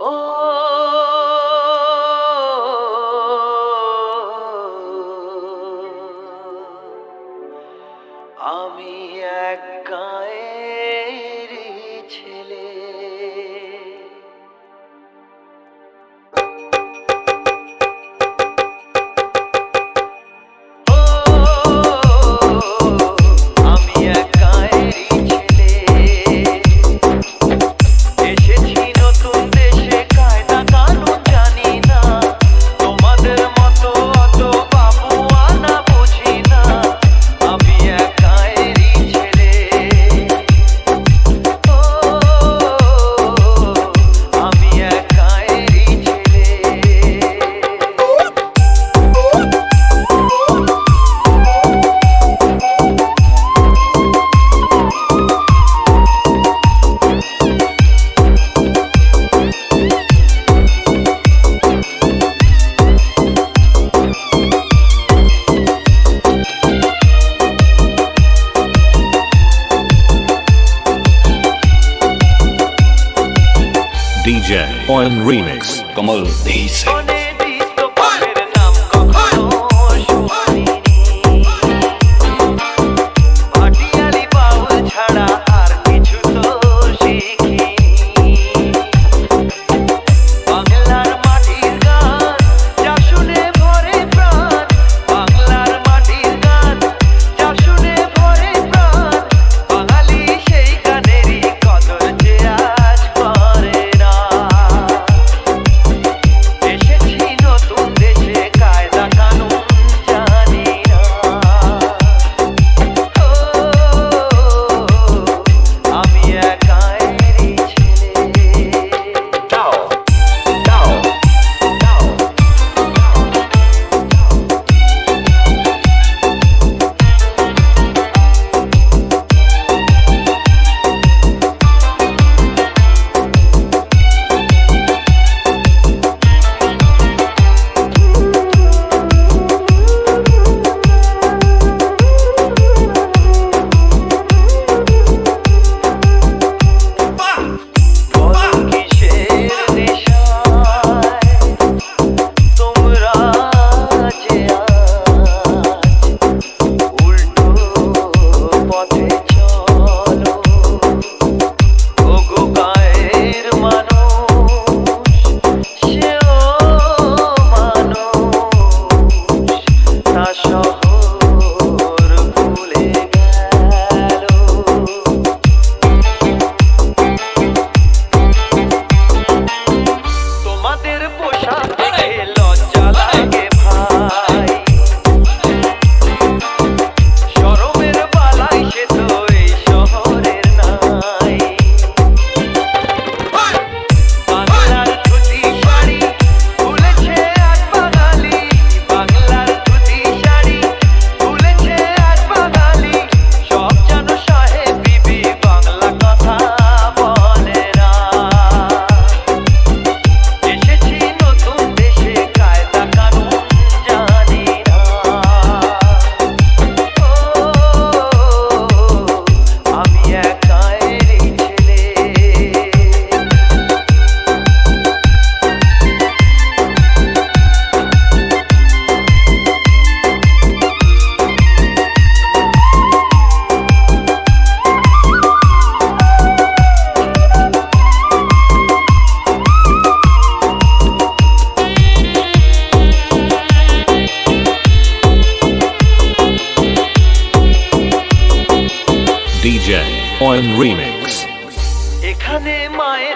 ও আমি এক গায়ে DJ Oil Remix. Como dice. DJ on Remix. এখানে মায়ের